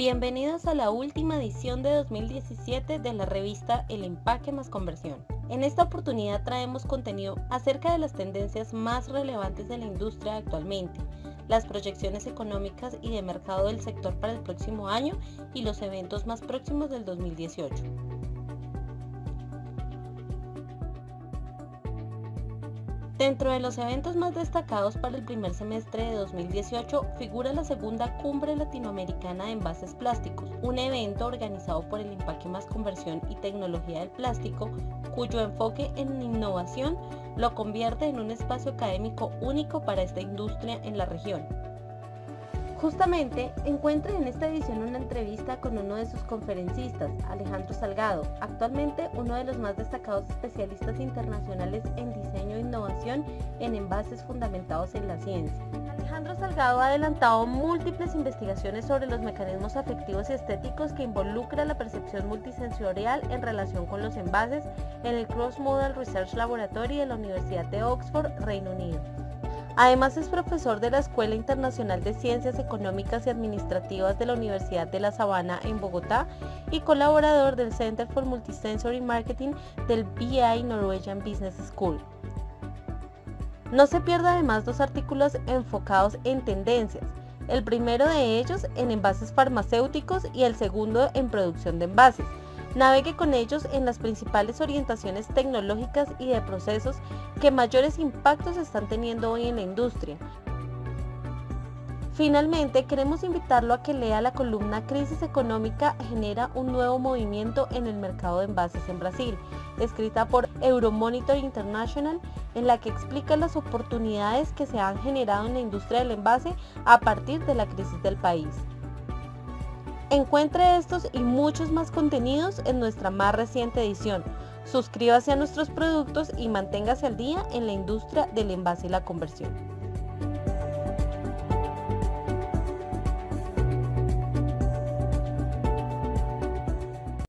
Bienvenidos a la última edición de 2017 de la revista El Empaque más Conversión. En esta oportunidad traemos contenido acerca de las tendencias más relevantes de la industria actualmente, las proyecciones económicas y de mercado del sector para el próximo año y los eventos más próximos del 2018. Dentro de los eventos más destacados para el primer semestre de 2018 figura la segunda Cumbre Latinoamericana de Envases Plásticos, un evento organizado por el Empaque Más Conversión y Tecnología del Plástico, cuyo enfoque en innovación lo convierte en un espacio académico único para esta industria en la región. Justamente encuentre en esta edición una entrevista con uno de sus conferencistas, Alejandro Salgado, actualmente uno de los más destacados especialistas internacionales en diseño e innovación en envases fundamentados en la ciencia. Alejandro Salgado ha adelantado múltiples investigaciones sobre los mecanismos afectivos y estéticos que involucra la percepción multisensorial en relación con los envases en el Cross Model Research Laboratory de la Universidad de Oxford, Reino Unido. Además es profesor de la Escuela Internacional de Ciencias Económicas y Administrativas de la Universidad de La Sabana en Bogotá y colaborador del Center for Multisensory Marketing del BI Norwegian Business School. No se pierda además dos artículos enfocados en tendencias, el primero de ellos en envases farmacéuticos y el segundo en producción de envases. Navegue con ellos en las principales orientaciones tecnológicas y de procesos que mayores impactos están teniendo hoy en la industria. Finalmente, queremos invitarlo a que lea la columna Crisis económica genera un nuevo movimiento en el mercado de envases en Brasil, escrita por Euromonitor International, en la que explica las oportunidades que se han generado en la industria del envase a partir de la crisis del país. Encuentre estos y muchos más contenidos en nuestra más reciente edición. Suscríbase a nuestros productos y manténgase al día en la industria del envase y la conversión.